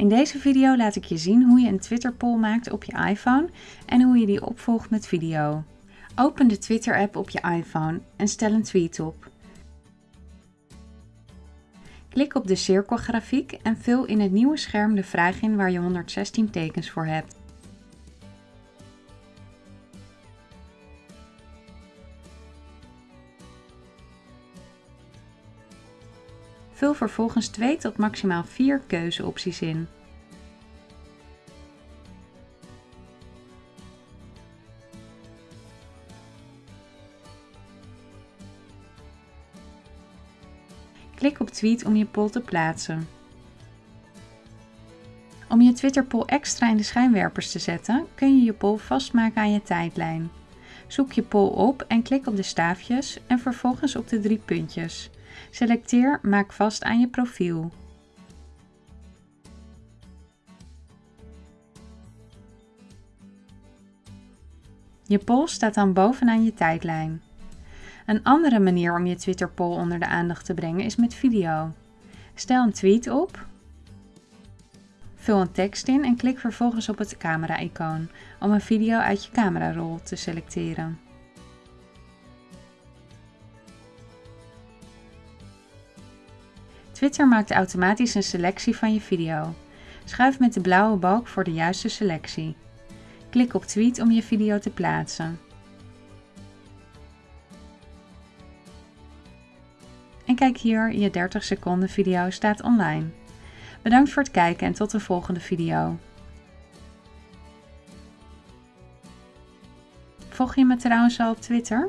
In deze video laat ik je zien hoe je een Twitter poll maakt op je iPhone en hoe je die opvolgt met video. Open de Twitter app op je iPhone en stel een tweet op. Klik op de cirkelgrafiek en vul in het nieuwe scherm de vraag in waar je 116 tekens voor hebt. Vul vervolgens 2 tot maximaal 4 keuzeopties in. Klik op tweet om je poll te plaatsen. Om je Twitter poll extra in de schijnwerpers te zetten, kun je je poll vastmaken aan je tijdlijn. Zoek je poll op en klik op de staafjes en vervolgens op de drie puntjes. Selecteer Maak vast aan je profiel. Je poll staat dan bovenaan je tijdlijn. Een andere manier om je Twitter poll onder de aandacht te brengen is met video. Stel een tweet op, vul een tekst in en klik vervolgens op het camera-icoon om een video uit je camerarol te selecteren. Twitter maakt automatisch een selectie van je video. Schuif met de blauwe balk voor de juiste selectie. Klik op Tweet om je video te plaatsen. En kijk hier, je 30 seconden video staat online. Bedankt voor het kijken en tot de volgende video. Volg je me trouwens al op Twitter?